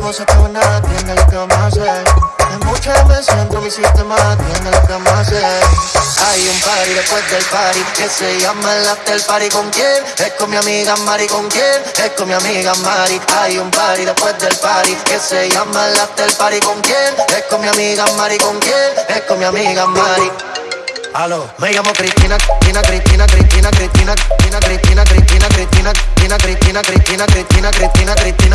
no se acaba nada, atiende lo que vamos a. En muchas siento mi sistema, atiende lo que vamos. Hay un party después del party que se llama el after party. ¿Con quién? Es con mi amiga Mari. ¿Con quién? Es con mi amiga Mari. Hay un party después del party que se llama el after party. ¿Con quién? Es con mi amiga Mari. ¿Con quién? Es con mi amiga Mari. Aló, me llamo Cristina, Cristina, Cristina, Cristina, Cristina, Cristina, Cristina, Cristina, Cristina, Cristina, Cristina, Cristina, Cristina, Cristina, Cristina, Cristina,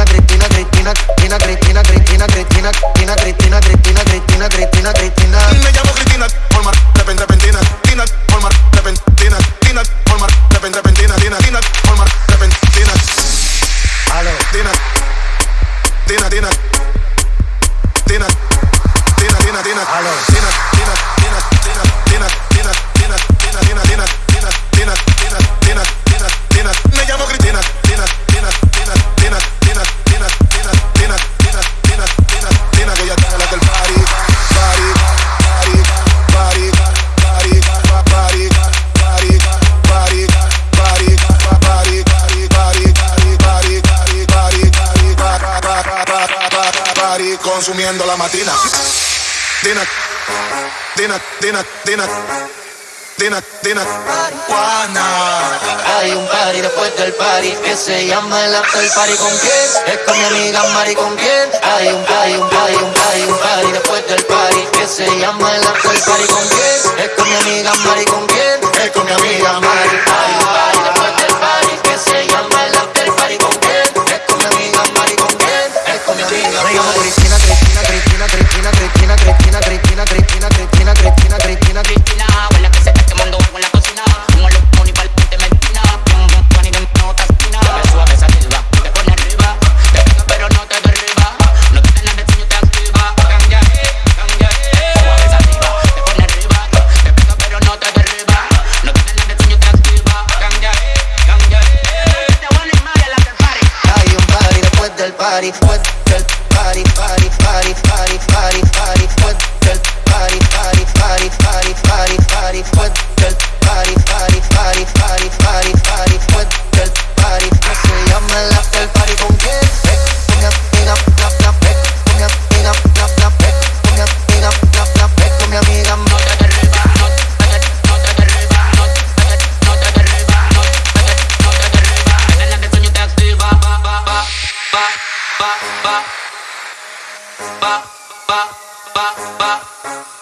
Tina, Tina, Tina, Tina, Tina, Tina, Tina, consumiendo la matina. Dina, Dina, Dina, Dina, Dina, Dina, Juana. hay un party después del party que se llama el after party. ¿Con quién? Es con mi amiga Mari. ¿Con quién? Hay un party, un party, un party, un party después del party que se llama el after party. ¿Con quién? Es con mi amiga Mari. ¿Con quién? Es con mi amiga Mari. body. What ba ba. Ba ba ba ba.